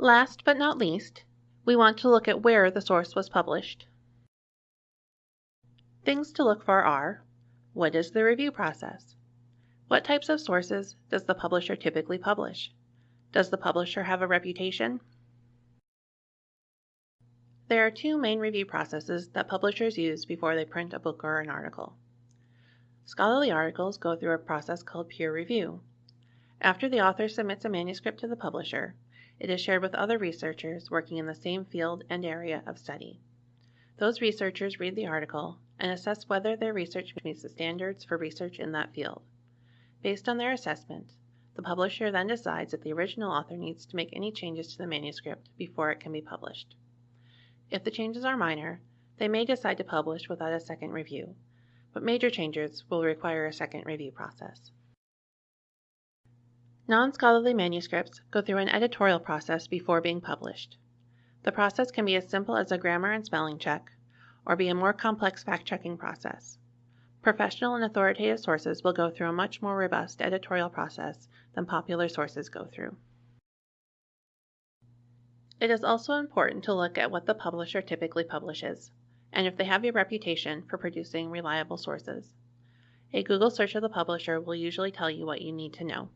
Last but not least, we want to look at where the source was published. Things to look for are what is the review process? What types of sources does the publisher typically publish? Does the publisher have a reputation? There are two main review processes that publishers use before they print a book or an article. Scholarly articles go through a process called peer review. After the author submits a manuscript to the publisher, it is shared with other researchers working in the same field and area of study. Those researchers read the article and assess whether their research meets the standards for research in that field. Based on their assessment, the publisher then decides if the original author needs to make any changes to the manuscript before it can be published. If the changes are minor, they may decide to publish without a second review, but major changes will require a second review process. Non-scholarly manuscripts go through an editorial process before being published. The process can be as simple as a grammar and spelling check, or be a more complex fact-checking process. Professional and authoritative sources will go through a much more robust editorial process than popular sources go through. It is also important to look at what the publisher typically publishes, and if they have a reputation for producing reliable sources. A Google search of the publisher will usually tell you what you need to know.